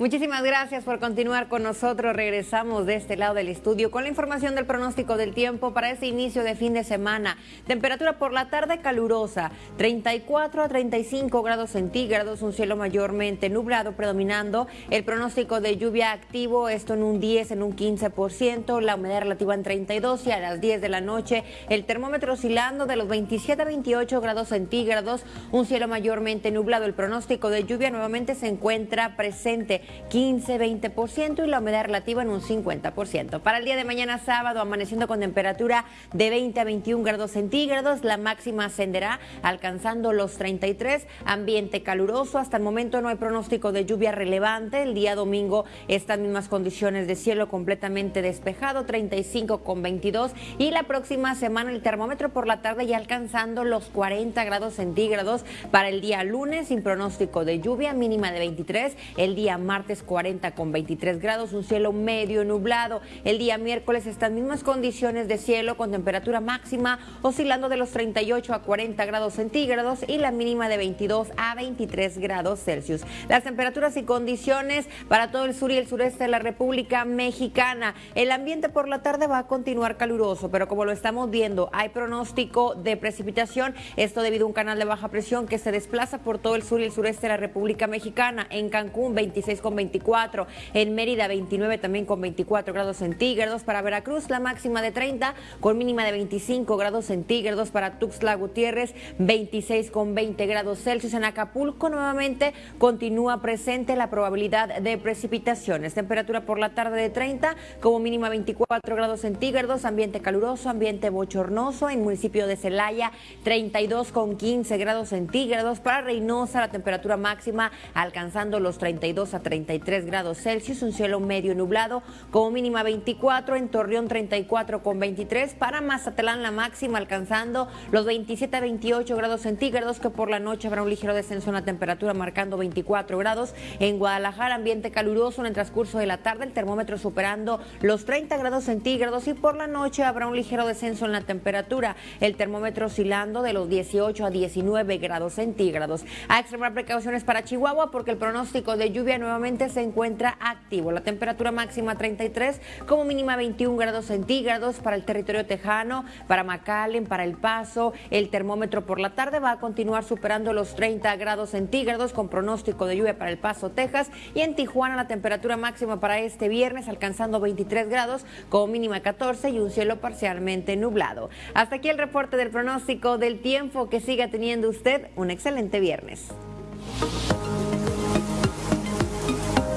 Muchísimas gracias por continuar con nosotros. Regresamos de este lado del estudio con la información del pronóstico del tiempo para este inicio de fin de semana. Temperatura por la tarde calurosa, 34 a 35 grados centígrados, un cielo mayormente nublado predominando. El pronóstico de lluvia activo, esto en un 10, en un 15%, la humedad relativa en 32 y a las 10 de la noche el termómetro oscilando de los 27 a 28 grados centígrados, un cielo mayormente nublado. El pronóstico de lluvia nuevamente se encuentra presente 15-20% y la humedad relativa en un 50%. Para el día de mañana sábado, amaneciendo con temperatura de 20 a 21 grados centígrados, la máxima ascenderá alcanzando los 33, ambiente caluroso, hasta el momento no hay pronóstico de lluvia relevante, el día domingo estas mismas condiciones de cielo completamente despejado, 35 con 22 y la próxima semana el termómetro por la tarde ya alcanzando los 40 grados centígrados. Para el día lunes sin pronóstico de lluvia mínima de 23, el día martes martes 40 con 23 grados, un cielo medio nublado. El día miércoles estas mismas condiciones de cielo con temperatura máxima oscilando de los 38 a 40 grados centígrados y la mínima de 22 a 23 grados Celsius. Las temperaturas y condiciones para todo el sur y el sureste de la República Mexicana. El ambiente por la tarde va a continuar caluroso, pero como lo estamos viendo, hay pronóstico de precipitación, esto debido a un canal de baja presión que se desplaza por todo el sur y el sureste de la República Mexicana. En Cancún 26 con 24, en Mérida 29 también con 24 grados centígrados, para Veracruz la máxima de 30 con mínima de 25 grados centígrados, para Tuxtla Gutiérrez 26 con 20 grados Celsius, en Acapulco nuevamente continúa presente la probabilidad de precipitaciones, temperatura por la tarde de 30 como mínima 24 grados centígrados, ambiente caluroso, ambiente bochornoso, en municipio de Celaya 32 con 15 grados centígrados, para Reynosa la temperatura máxima alcanzando los 32 a 30 33 grados Celsius, un cielo medio nublado, como mínima 24, en Torreón 34 con 23, para Mazatlán la máxima alcanzando los 27 a 28 grados centígrados, que por la noche habrá un ligero descenso en la temperatura marcando 24 grados. En Guadalajara ambiente caluroso en el transcurso de la tarde, el termómetro superando los 30 grados centígrados y por la noche habrá un ligero descenso en la temperatura, el termómetro oscilando de los 18 a 19 grados centígrados. A extremar precauciones para Chihuahua porque el pronóstico de lluvia nuevamente se encuentra activo. La temperatura máxima 33, como mínima 21 grados centígrados para el territorio tejano, para McAllen, para El Paso. El termómetro por la tarde va a continuar superando los 30 grados centígrados con pronóstico de lluvia para El Paso, Texas. Y en Tijuana la temperatura máxima para este viernes alcanzando 23 grados, como mínima 14 y un cielo parcialmente nublado. Hasta aquí el reporte del pronóstico del tiempo. Que siga teniendo usted un excelente viernes.